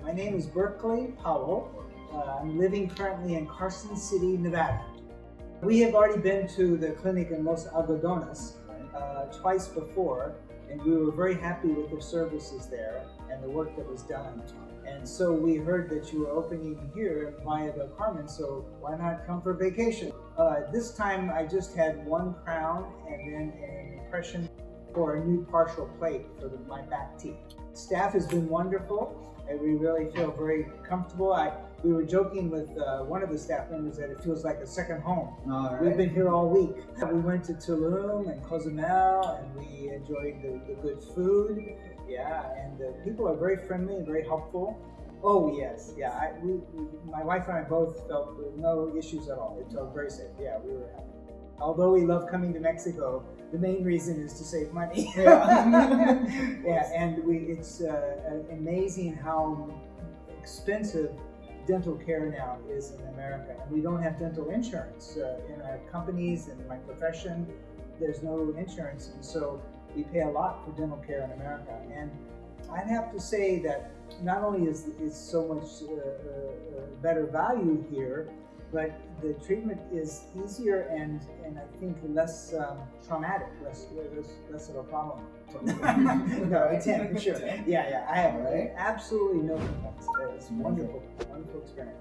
My name is Berkeley Powell. Uh, I'm living currently in Carson City, Nevada. We have already been to the clinic in Los Algodones uh, twice before, and we were very happy with the services there and the work that was done. And so we heard that you were opening here Playa del Carmen, so why not come for vacation? Uh, this time I just had one crown and then an impression for a new partial plate for the, my back teeth. Staff has been wonderful and we really feel very comfortable. I, we were joking with uh, one of the staff members that it feels like a second home. All We've been here all week. We went to Tulum and Cozumel and we enjoyed the, the good food. Yeah, and the people are very friendly and very helpful. Oh yes, yeah. I, we, we, my wife and I both felt no issues at all. It felt very safe. Yeah, we were happy. Although we love coming to Mexico, the main reason is to save money. Yeah. yeah, and we, it's uh, amazing how expensive dental care now is in America. And we don't have dental insurance uh, in our companies and in my profession. There's no insurance, and so we pay a lot for dental care in America. And I'd have to say that not only is, is so much uh, uh, better value here, but the treatment is easier and, and I think less um, traumatic, less, less, less of a problem. no, it's ten for sure. Yeah, yeah. I have right. absolutely no complaints. It's wonderful, wonderful experience.